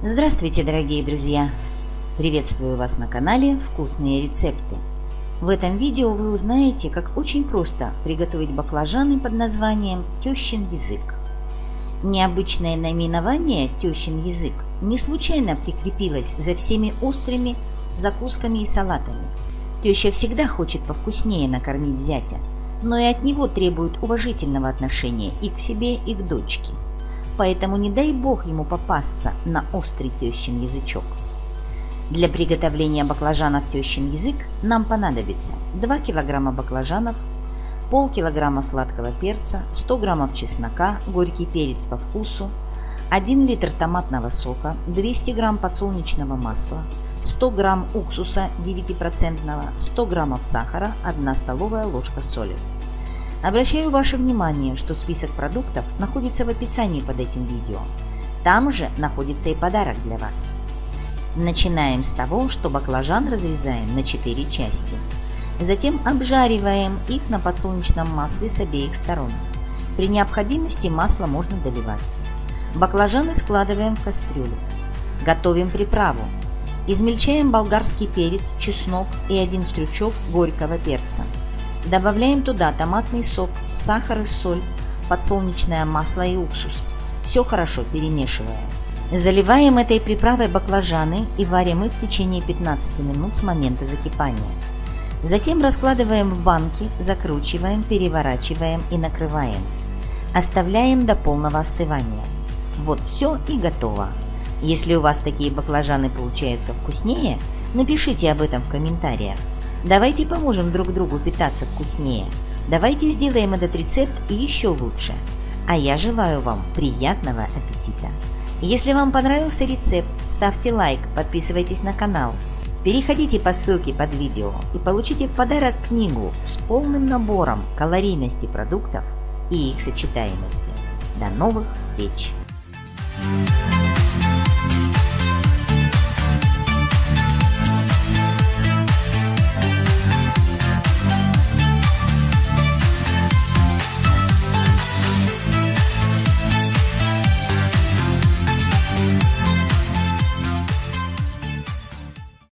Здравствуйте, дорогие друзья! Приветствую вас на канале «Вкусные рецепты». В этом видео вы узнаете, как очень просто приготовить баклажаны под названием «тещин язык». Необычное наименование «тещин язык» не случайно прикрепилось за всеми острыми закусками и салатами. Теща всегда хочет повкуснее накормить зятя, но и от него требует уважительного отношения и к себе, и к дочке. Поэтому не дай бог ему попасться на острый тещин язычок. Для приготовления баклажанов тещин язык нам понадобится 2 кг баклажанов, полкилограмма сладкого перца, 100 граммов чеснока, горький перец по вкусу, 1 литр томатного сока, 200 грамм подсолнечного масла, 100 грамм уксуса 9%, 100 граммов сахара, 1 столовая ложка соли. Обращаю ваше внимание, что список продуктов находится в описании под этим видео. Там же находится и подарок для вас. Начинаем с того, что баклажан разрезаем на 4 части. Затем обжариваем их на подсолнечном масле с обеих сторон. При необходимости масло можно доливать. Баклажаны складываем в кастрюлю. Готовим приправу. Измельчаем болгарский перец, чеснок и один стручок горького перца. Добавляем туда томатный сок, сахар и соль, подсолнечное масло и уксус. Все хорошо перемешиваем. Заливаем этой приправой баклажаны и варим их в течение 15 минут с момента закипания. Затем раскладываем в банки, закручиваем, переворачиваем и накрываем. Оставляем до полного остывания. Вот все и готово. Если у вас такие баклажаны получаются вкуснее, напишите об этом в комментариях. Давайте поможем друг другу питаться вкуснее. Давайте сделаем этот рецепт еще лучше. А я желаю вам приятного аппетита! Если вам понравился рецепт, ставьте лайк, подписывайтесь на канал. Переходите по ссылке под видео и получите в подарок книгу с полным набором калорийности продуктов и их сочетаемости. До новых встреч!